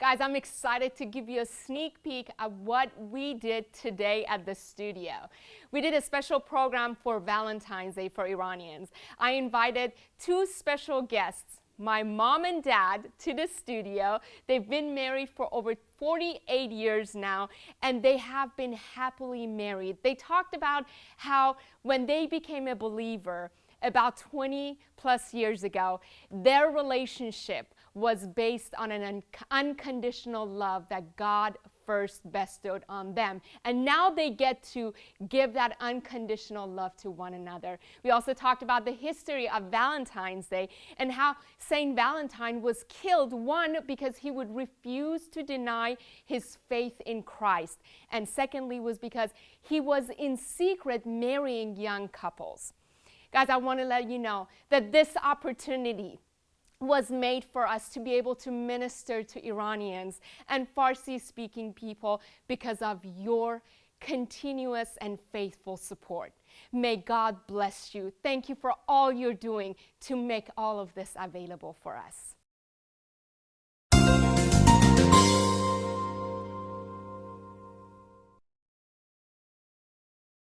Guys, I'm excited to give you a sneak peek at what we did today at the studio. We did a special program for Valentine's Day for Iranians. I invited two special guests, my mom and dad to the studio. They've been married for over 48 years now and they have been happily married. They talked about how when they became a believer about 20 plus years ago, their relationship was based on an un unconditional love that God first bestowed on them. And now they get to give that unconditional love to one another. We also talked about the history of Valentine's Day and how St. Valentine was killed, one, because he would refuse to deny his faith in Christ. And secondly, was because he was in secret marrying young couples. Guys, I want to let you know that this opportunity was made for us to be able to minister to Iranians and Farsi speaking people because of your continuous and faithful support. May God bless you. Thank you for all you're doing to make all of this available for us.